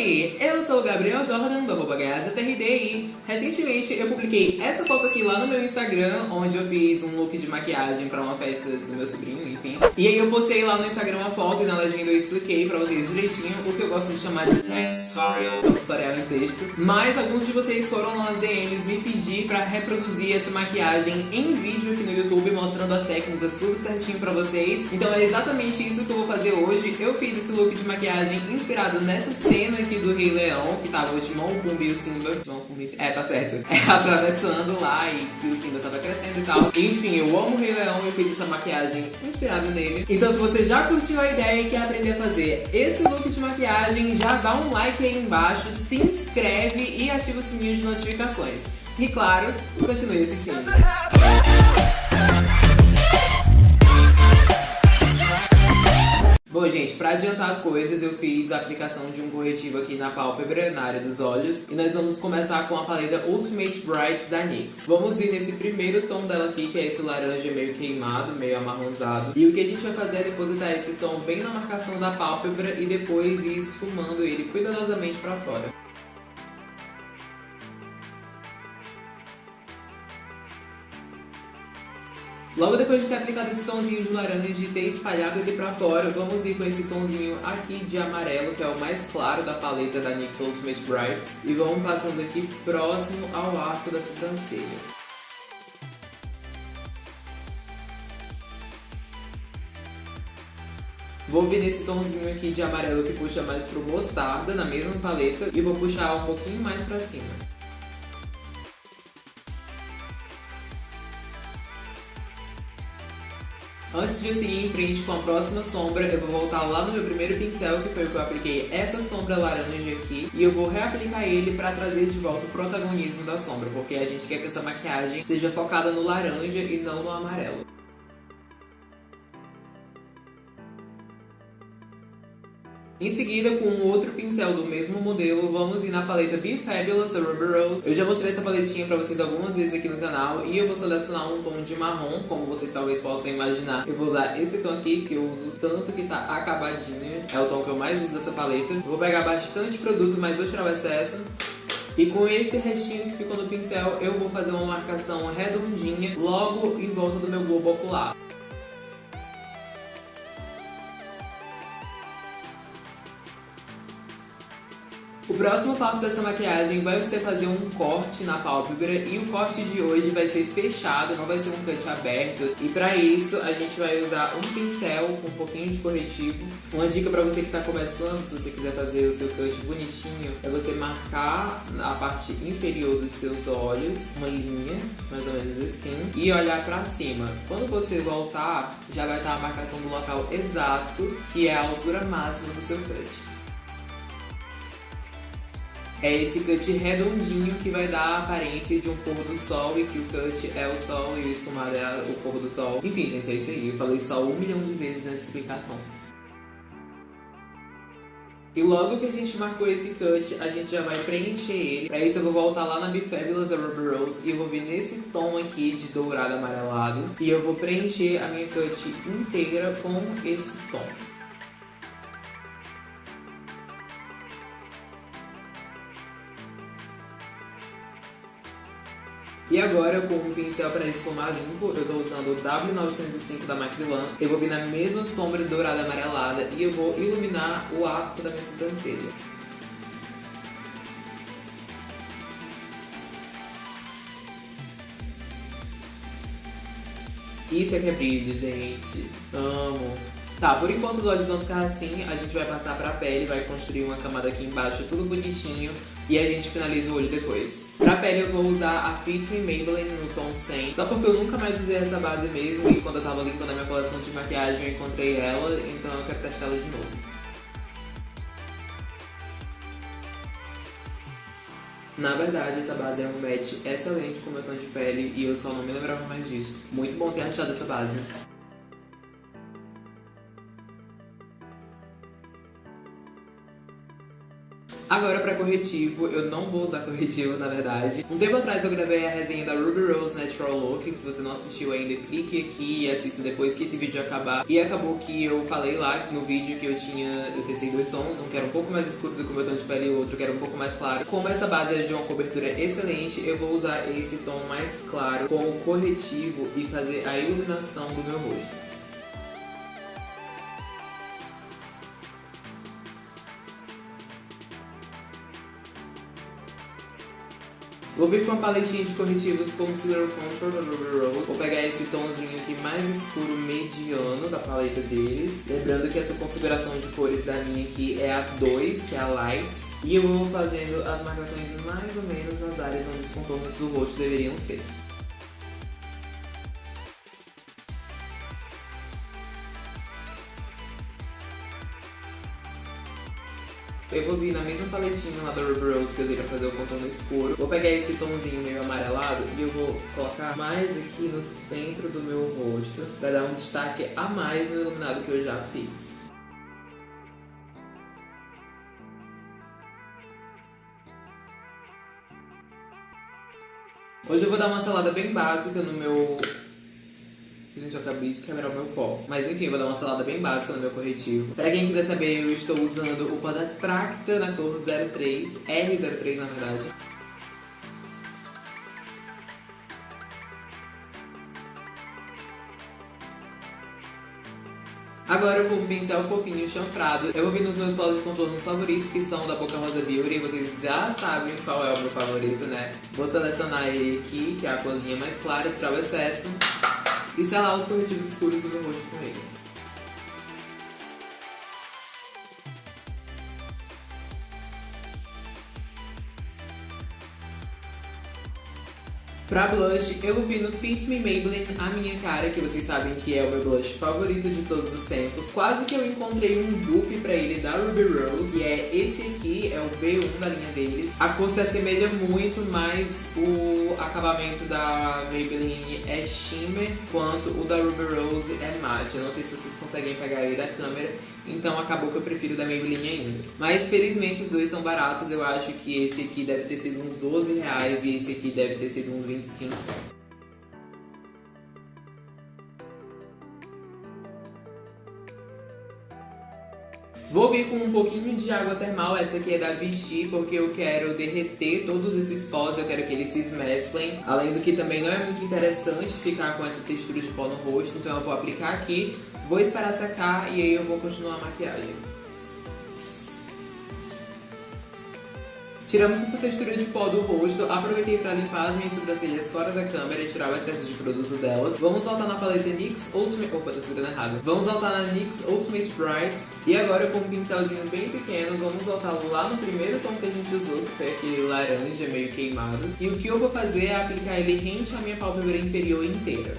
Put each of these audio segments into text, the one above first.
aí, eu sou o Gabriel Jordan, do arroba e recentemente eu publiquei essa foto aqui lá no meu Instagram, onde eu fiz um look de maquiagem pra uma festa do meu sobrinho, enfim. E aí eu postei lá no Instagram uma foto e na legenda eu expliquei pra vocês direitinho o que eu gosto de chamar de tutorial, tutorial em texto. Mas alguns de vocês foram lá nas DMs me pedir pra reproduzir essa maquiagem em vídeo aqui no YouTube, mostrando as técnicas tudo certinho pra vocês. Então é exatamente isso que eu vou fazer hoje. Eu fiz esse look de maquiagem inspirado nessa cena aqui do Rei Leão, que tava o Timão, o Pumba e o Simba. Timão, Pumba. É, tá certo. É, atravessando lá e que o Simba tava crescendo e tal. Enfim, eu amo o Rei Leão e eu fiz essa maquiagem inspirada nele. Então se você já curtiu a ideia e quer aprender a fazer esse look de maquiagem, já dá um like aí embaixo, se inscreve e ativa o sininho de notificações. E claro, continue assistindo. Bom, gente, pra adiantar as coisas, eu fiz a aplicação de um corretivo aqui na pálpebra, na área dos olhos. E nós vamos começar com a paleta Ultimate Brights da NYX. Vamos ir nesse primeiro tom dela aqui, que é esse laranja meio queimado, meio amarronzado. E o que a gente vai fazer é depositar esse tom bem na marcação da pálpebra e depois ir esfumando ele cuidadosamente pra fora. Logo depois de ter aplicado esse tomzinho de laranja e ter espalhado ele pra fora, vamos ir com esse tomzinho aqui de amarelo, que é o mais claro da paleta da NYX Ultimate Brights. E vamos passando aqui próximo ao arco da sobrancelha. Vou vir nesse tomzinho aqui de amarelo que puxa mais pro mostarda, na mesma paleta, e vou puxar um pouquinho mais pra cima. Antes de eu seguir em frente com a próxima sombra, eu vou voltar lá no meu primeiro pincel, que foi o que eu apliquei essa sombra laranja aqui, e eu vou reaplicar ele para trazer de volta o protagonismo da sombra, porque a gente quer que essa maquiagem seja focada no laranja e não no amarelo. Em seguida, com um outro pincel do mesmo modelo, vamos ir na paleta Be Fabulous, a Ruby Rose. Eu já mostrei essa paletinha pra vocês algumas vezes aqui no canal e eu vou selecionar um tom de marrom, como vocês talvez possam imaginar. Eu vou usar esse tom aqui, que eu uso tanto que tá acabadinho. É o tom que eu mais uso dessa paleta. vou pegar bastante produto, mas vou tirar o excesso. E com esse restinho que ficou no pincel, eu vou fazer uma marcação redondinha logo em volta do meu globo ocular. O próximo passo dessa maquiagem vai ser fazer um corte na pálpebra e o corte de hoje vai ser fechado, não vai ser um cut aberto. E pra isso a gente vai usar um pincel com um pouquinho de corretivo. Uma dica pra você que tá começando, se você quiser fazer o seu cut bonitinho, é você marcar a parte inferior dos seus olhos, uma linha, mais ou menos assim, e olhar pra cima. Quando você voltar, já vai estar a marcação do local exato, que é a altura máxima do seu cut é esse cut redondinho que vai dar a aparência de um pôr do sol e que o cut é o sol e o esfumado é o pôr do sol. Enfim, gente, é isso aí. Eu falei sol um milhão de vezes nessa explicação. E logo que a gente marcou esse cut, a gente já vai preencher ele. Pra isso eu vou voltar lá na Be Fabulous, a Ruby Rose, e eu vou vir nesse tom aqui de dourado amarelado. E eu vou preencher a minha cut inteira com esse tom. E agora, com um pincel para esfumar limpo, eu estou usando o W905 da Macrylan. Eu vou vir na mesma sombra dourada amarelada e eu vou iluminar o arco da minha sobrancelha. Isso é que é brilho, gente. Amo. Tá, por enquanto os olhos vão ficar assim, a gente vai passar pra pele, vai construir uma camada aqui embaixo, tudo bonitinho, e a gente finaliza o olho depois. Pra pele eu vou usar a Fit Me Maybelline no tom 100, só porque eu nunca mais usei essa base mesmo, e quando eu tava limpando a minha coleção de maquiagem eu encontrei ela, então eu quero testar ela de novo. Na verdade, essa base é um match excelente com o meu tom de pele e eu só não me lembrava mais disso. Muito bom ter achado essa base. Agora para corretivo, eu não vou usar corretivo, na verdade. Um tempo atrás eu gravei a resenha da Ruby Rose Natural Look, se você não assistiu ainda, clique aqui e assista depois que esse vídeo acabar. E acabou que eu falei lá no vídeo que eu tinha, eu testei dois tons, um que era um pouco mais escuro do que o meu tom de pele e o outro que era um pouco mais claro. Como essa base é de uma cobertura excelente, eu vou usar esse tom mais claro como corretivo e fazer a iluminação do meu rosto. Vou vir com a paletinha de corretivos Concealer Contour da Ruby Rose. Vou pegar esse tomzinho aqui mais escuro mediano da paleta deles. Lembrando que essa configuração de cores da minha aqui é a 2, que é a Light. E eu vou fazendo as marcações mais ou menos nas áreas onde os contornos do rosto deveriam ser. Eu vou vir na mesma paletinha lá da Ruby Rose que eu usei pra fazer o contorno escuro. Vou pegar esse tomzinho meio amarelado e eu vou colocar mais aqui no centro do meu rosto pra dar um destaque a mais no iluminado que eu já fiz. Hoje eu vou dar uma salada bem básica no meu Gente, eu acabei de quebrar o meu pó. Mas enfim, vou dar uma salada bem básica no meu corretivo. Pra quem quiser saber, eu estou usando o pó da Tracta na cor 03, R03 na verdade. Agora eu vou com pincel fofinho chanfrado. Eu vou vir nos meus polos de contorno favoritos, que são da Boca Rosa Beauty. Vocês já sabem qual é o meu favorito, né? Vou selecionar ele aqui, que é a corzinha mais clara, tirar o excesso e selar os corretivos escuros do meu rosto com ele. Pra blush, eu vir no Fit Me Maybelline A Minha Cara, que vocês sabem que é o meu blush favorito de todos os tempos. Quase que eu encontrei um dupe pra ele da Ruby Rose, e é esse aqui, é o B1 da linha deles. A cor se assemelha muito, mas o acabamento da Maybelline é shimmer, quanto o da Ruby Rose é matte. Eu não sei se vocês conseguem pegar aí da câmera, então acabou que eu prefiro da Maybelline ainda. Mas felizmente os dois são baratos, eu acho que esse aqui deve ter sido uns 12 reais e esse aqui deve ter sido uns 20 25. Vou vir com um pouquinho de água termal, essa aqui é da Vichy, porque eu quero derreter todos esses pós, eu quero que eles se mesclem. Além do que também não é muito interessante ficar com essa textura de pó no rosto, então eu vou aplicar aqui, vou esperar secar e aí eu vou continuar a maquiagem. Tiramos essa textura de pó do rosto, aproveitei para limpar as minhas sobrancelhas fora da câmera e tirar o excesso de produto delas. Vamos voltar na paleta NYX Ultimate... Opa, tô escrevendo errado. Vamos voltar na NYX Ultimate Brights. E agora com um pincelzinho bem pequeno, vamos voltar lá no primeiro tom que a gente usou, que foi aquele laranja meio queimado. E o que eu vou fazer é aplicar ele rente à minha pálpebra inferior inteira.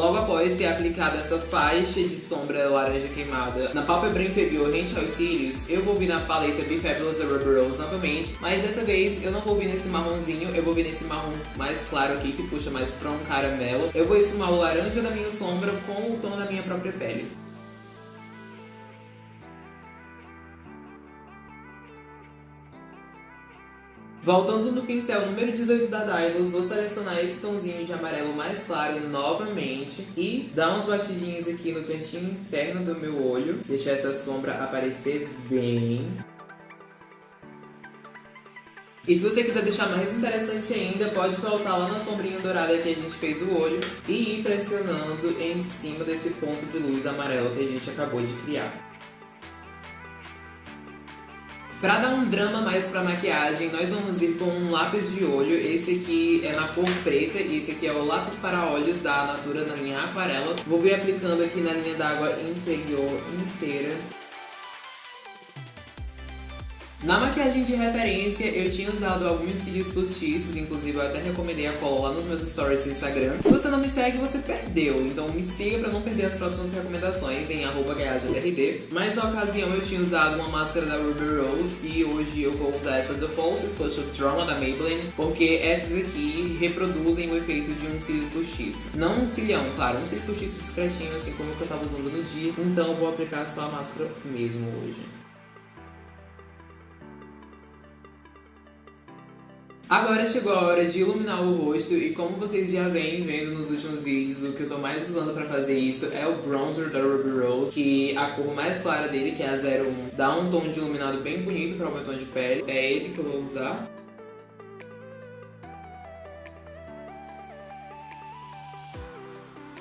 Logo após ter aplicado essa faixa de sombra laranja queimada na pálpebra inferior rente aos cílios, eu vou vir na paleta Be Fabulous Rubber Rose novamente, mas dessa vez eu não vou vir nesse marronzinho, eu vou vir nesse marrom mais claro aqui, que puxa mais pra um caramelo. Eu vou esfumar o laranja da minha sombra com o tom da minha própria pele. Voltando no pincel número 18 da Dylos, vou selecionar esse tomzinho de amarelo mais claro novamente e dar uns batidinhos aqui no cantinho interno do meu olho, deixar essa sombra aparecer bem. E se você quiser deixar mais interessante ainda, pode voltar lá na sombrinha dourada que a gente fez o olho e ir pressionando em cima desse ponto de luz amarelo que a gente acabou de criar. Pra dar um drama mais pra maquiagem, nós vamos ir com um lápis de olho. Esse aqui é na cor preta e esse aqui é o lápis para olhos da Natura na linha aquarela. Vou vir aplicando aqui na linha d'água inferior inteira. Na maquiagem de referência, eu tinha usado alguns cílios postiços, inclusive eu até recomendei a cola lá nos meus stories do Instagram. Se você não me segue, você perdeu, então me siga pra não perder as próximas recomendações em arroba Mas na ocasião eu tinha usado uma máscara da Ruby Rose e hoje eu vou usar essa The False Exposure Trauma da Maybelline, porque essas aqui reproduzem o efeito de um cílio postiço. Não um cilhão, claro, um cílio postiço discretinho, assim como eu tava usando no dia. Então eu vou aplicar só a máscara mesmo hoje. Agora chegou a hora de iluminar o rosto e como vocês já vêm vendo nos últimos vídeos, o que eu tô mais usando pra fazer isso é o bronzer da Ruby Rose, que a cor mais clara dele, que é a 01, dá um tom de iluminado bem bonito para o meu tom de pele. É ele que eu vou usar.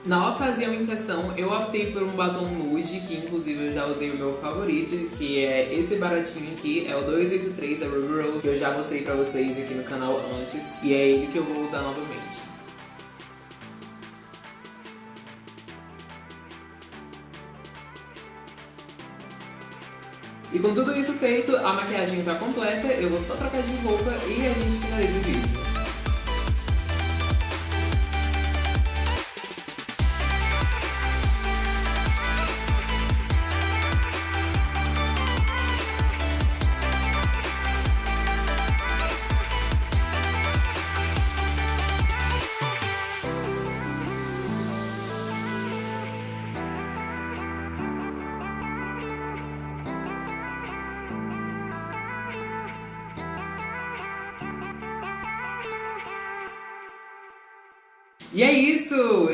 Na ocasião em questão, eu optei por um batom nude, que inclusive eu já usei o meu favorito, que é esse baratinho aqui, é o 283 da Ruby Rose, que eu já mostrei pra vocês aqui no canal antes, e é ele que eu vou usar novamente. E com tudo isso feito, a maquiagem tá completa, eu vou só trocar de roupa e a gente finaliza o vídeo. E é isso!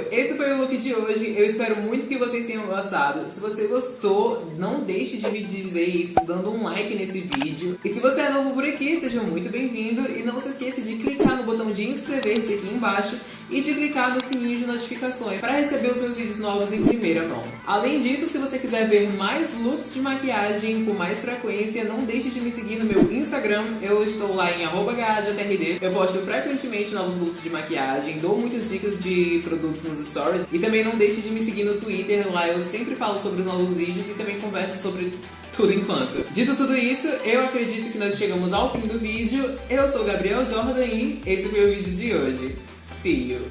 Esse foi o look de hoje. Eu espero muito que vocês tenham gostado. Se você gostou, não deixe de me dizer isso dando um like nesse vídeo. E se você é novo por aqui, seja muito bem-vindo. E não se esqueça de clicar no botão de inscrever-se aqui embaixo e de clicar no sininho de notificações para receber os meus vídeos novos em primeira mão. Além disso, se você quiser ver mais looks de maquiagem com mais frequência, não deixe de me seguir no meu Instagram. Eu estou lá em @gajatrd. Eu posto frequentemente novos looks de maquiagem, dou muitas dicas de produtos nos stories e também não deixe de me seguir no Twitter. Lá eu sempre falo sobre os novos vídeos e também converso sobre tudo enquanto. Dito tudo isso, eu acredito que nós chegamos ao fim do vídeo. Eu sou Gabriel Jordan e esse foi o vídeo de hoje. See you.